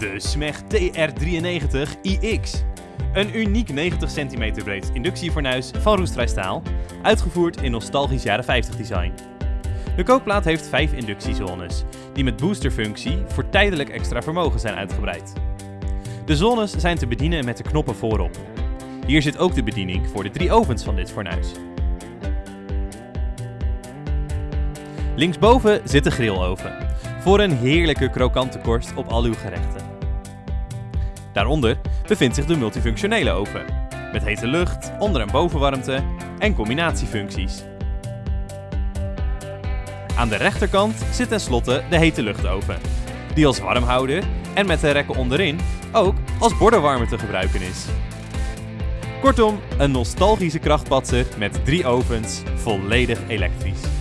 De SMEG TR93iX. Een uniek 90 cm breed inductiefornuis van roestvrij staal, uitgevoerd in nostalgisch jaren 50 design. De kookplaat heeft 5 inductiezones, die met boosterfunctie voor tijdelijk extra vermogen zijn uitgebreid. De zones zijn te bedienen met de knoppen voorop. Hier zit ook de bediening voor de drie ovens van dit fornuis. Linksboven zit de grilloven, voor een heerlijke krokante korst op al uw gerechten. Daaronder bevindt zich de multifunctionele oven, met hete lucht, onder- en bovenwarmte en combinatiefuncties. Aan de rechterkant zit tenslotte de hete luchtoven, die als warmhouder en met de rekken onderin ook als bordenwarmer te gebruiken is. Kortom, een nostalgische krachtpatser met drie ovens, volledig elektrisch.